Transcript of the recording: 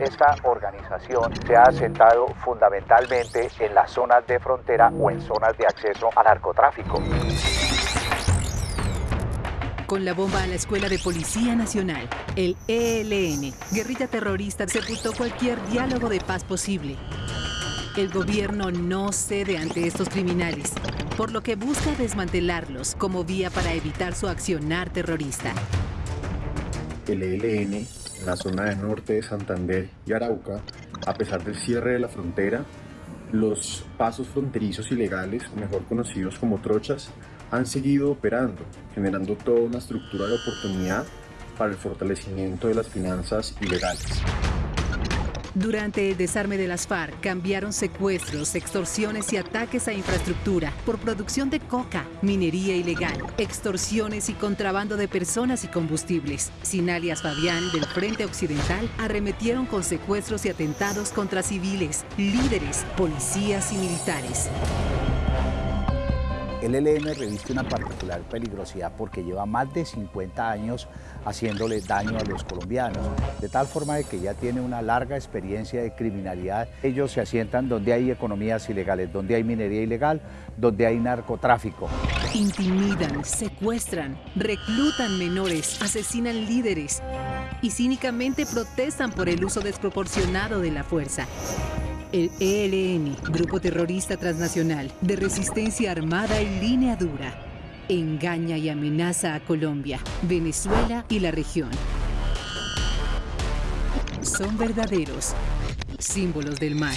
esta organización se ha asentado fundamentalmente en las zonas de frontera o en zonas de acceso al narcotráfico. Con la bomba a la Escuela de Policía Nacional, el ELN, guerrilla terrorista, sepultó cualquier diálogo de paz posible. El gobierno no cede ante estos criminales, por lo que busca desmantelarlos como vía para evitar su accionar terrorista. El ELN, en la zona de norte de Santander y Arauca, a pesar del cierre de la frontera, los pasos fronterizos ilegales, mejor conocidos como trochas, han seguido operando, generando toda una estructura de oportunidad para el fortalecimiento de las finanzas ilegales. Durante el desarme de las FARC cambiaron secuestros, extorsiones y ataques a infraestructura por producción de coca, minería ilegal, extorsiones y contrabando de personas y combustibles. Sin alias Fabián del Frente Occidental arremetieron con secuestros y atentados contra civiles, líderes, policías y militares. El ELN reviste una particular peligrosidad porque lleva más de 50 años haciéndole daño a los colombianos, de tal forma de que ya tiene una larga experiencia de criminalidad. Ellos se asientan donde hay economías ilegales, donde hay minería ilegal, donde hay narcotráfico. Intimidan, secuestran, reclutan menores, asesinan líderes y cínicamente protestan por el uso desproporcionado de la fuerza. El ELN, grupo terrorista transnacional de resistencia armada y línea dura, engaña y amenaza a Colombia, Venezuela y la región. Son verdaderos símbolos del mal.